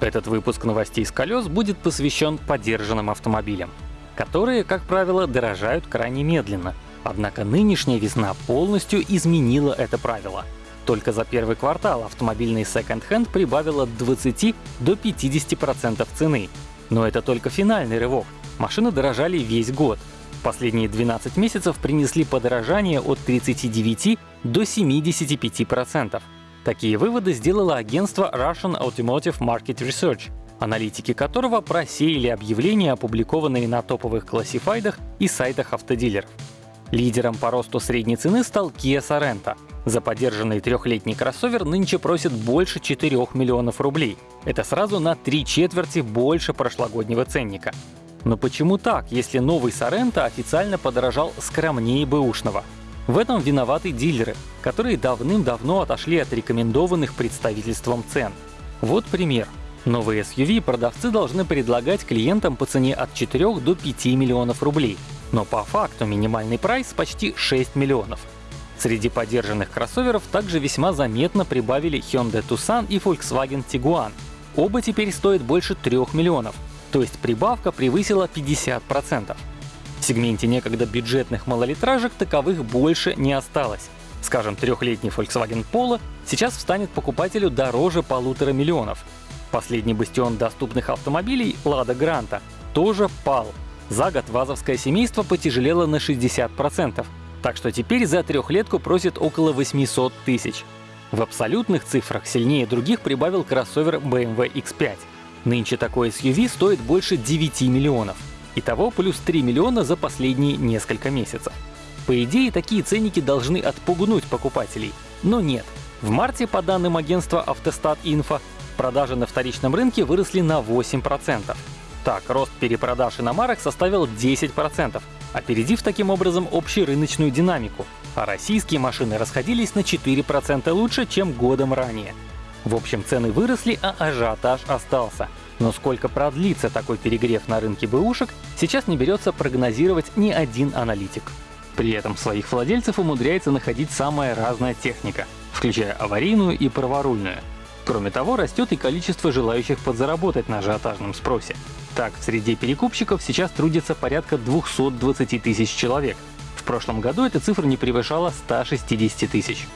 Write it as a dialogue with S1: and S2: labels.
S1: Этот выпуск новостей с колес будет посвящен подержанным автомобилям, которые, как правило, дорожают крайне медленно. Однако нынешняя весна полностью изменила это правило. Только за первый квартал автомобильный секонд-хенд прибавил от 20 до 50% цены. Но это только финальный рывок. Машины дорожали весь год. Последние 12 месяцев принесли подорожание от 39 до 75%. Такие выводы сделало агентство Russian Automotive Market Research, аналитики которого просеяли объявления, опубликованные на топовых классифайдах и сайтах автодилеров. Лидером по росту средней цены стал Kia Sorento. За поддержанный трехлетний кроссовер нынче просят больше 4 миллионов рублей. Это сразу на три четверти больше прошлогоднего ценника. Но почему так, если новый Sorento официально подорожал скромнее бэушного? В этом виноваты дилеры, которые давным-давно отошли от рекомендованных представительством цен. Вот пример. Новые SUV продавцы должны предлагать клиентам по цене от 4 до 5 миллионов рублей. Но по факту минимальный прайс почти 6 миллионов. Среди поддержанных кроссоверов также весьма заметно прибавили Hyundai Tucson и Volkswagen Tiguan. Оба теперь стоят больше 3 миллионов, то есть прибавка превысила 50%. Сегменте некогда бюджетных малолитражек таковых больше не осталось. Скажем, трехлетний Volkswagen Polo сейчас встанет покупателю дороже полутора миллионов. Последний бастион доступных автомобилей Lada Granta тоже пал. За год вазовское семейство потяжелело на 60%, так что теперь за трехлетку просит около 800 тысяч. В абсолютных цифрах сильнее других прибавил кроссовер BMW X5. Нынче такой SUV стоит больше 9 миллионов. Итого плюс 3 миллиона за последние несколько месяцев. По идее, такие ценники должны отпугнуть покупателей. Но нет. В марте, по данным агентства Автостат Инфо, продажи на вторичном рынке выросли на 8%. Так, рост перепродаж иномарок составил 10%, опередив таким образом общую рыночную динамику, а российские машины расходились на 4% лучше, чем годом ранее. В общем, цены выросли, а ажиотаж остался. Но сколько продлится такой перегрев на рынке бэушек, сейчас не берется прогнозировать ни один аналитик. При этом своих владельцев умудряется находить самая разная техника, включая аварийную и праворульную. Кроме того, растет и количество желающих подзаработать на ажиотажном спросе. Так, в среде перекупщиков сейчас трудится порядка 220 тысяч человек. В прошлом году эта цифра не превышала 160 тысяч.